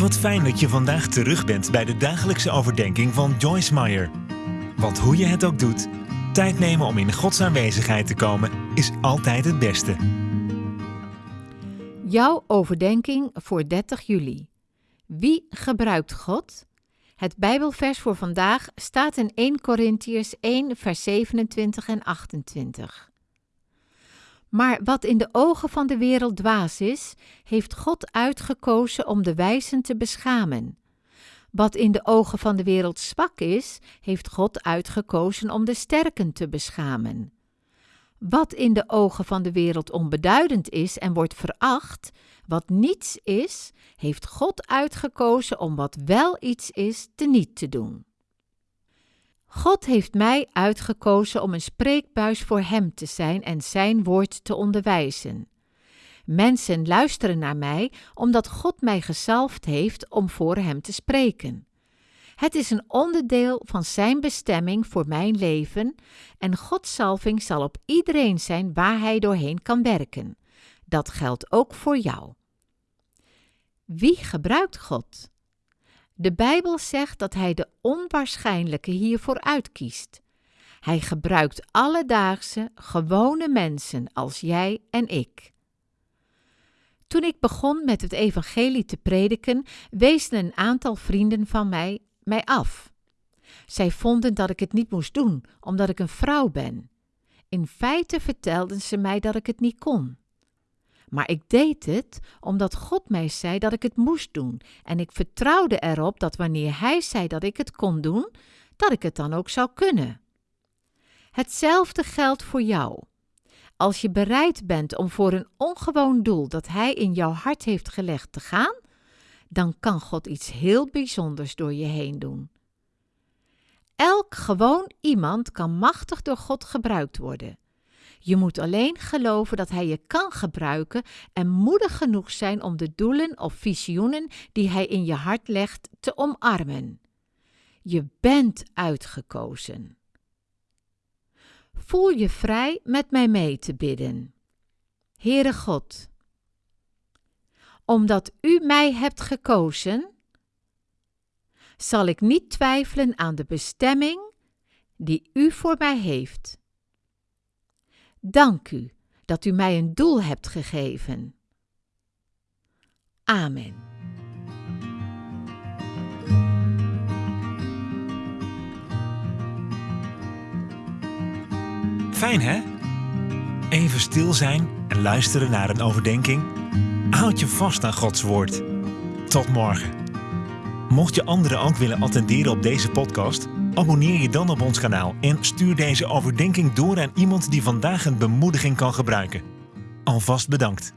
Wat fijn dat je vandaag terug bent bij de dagelijkse overdenking van Joyce Meyer. Want hoe je het ook doet, tijd nemen om in Gods aanwezigheid te komen is altijd het beste. Jouw overdenking voor 30 juli. Wie gebruikt God? Het Bijbelvers voor vandaag staat in 1 Korintiërs 1, vers 27 en 28. Maar wat in de ogen van de wereld dwaas is, heeft God uitgekozen om de wijzen te beschamen. Wat in de ogen van de wereld zwak is, heeft God uitgekozen om de sterken te beschamen. Wat in de ogen van de wereld onbeduidend is en wordt veracht, wat niets is, heeft God uitgekozen om wat wel iets is teniet te doen. God heeft mij uitgekozen om een spreekbuis voor Hem te zijn en Zijn woord te onderwijzen. Mensen luisteren naar mij omdat God mij gezalfd heeft om voor Hem te spreken. Het is een onderdeel van Zijn bestemming voor mijn leven en Gods salving zal op iedereen zijn waar Hij doorheen kan werken. Dat geldt ook voor jou. Wie gebruikt God? De Bijbel zegt dat Hij de onwaarschijnlijke hiervoor uitkiest. Hij gebruikt alledaagse, gewone mensen als jij en ik. Toen ik begon met het evangelie te prediken, wezen een aantal vrienden van mij mij af. Zij vonden dat ik het niet moest doen, omdat ik een vrouw ben. In feite vertelden ze mij dat ik het niet kon. Maar ik deed het omdat God mij zei dat ik het moest doen en ik vertrouwde erop dat wanneer Hij zei dat ik het kon doen, dat ik het dan ook zou kunnen. Hetzelfde geldt voor jou. Als je bereid bent om voor een ongewoon doel dat Hij in jouw hart heeft gelegd te gaan, dan kan God iets heel bijzonders door je heen doen. Elk gewoon iemand kan machtig door God gebruikt worden. Je moet alleen geloven dat Hij je kan gebruiken en moedig genoeg zijn om de doelen of visioenen die Hij in je hart legt te omarmen. Je bent uitgekozen. Voel je vrij met mij mee te bidden. Heere God, omdat U mij hebt gekozen, zal ik niet twijfelen aan de bestemming die U voor mij heeft. Dank u dat u mij een doel hebt gegeven. Amen. Fijn hè? Even stil zijn en luisteren naar een overdenking. Houd je vast aan Gods woord. Tot morgen. Mocht je anderen ook willen attenderen op deze podcast, abonneer je dan op ons kanaal en stuur deze overdenking door aan iemand die vandaag een bemoediging kan gebruiken. Alvast bedankt.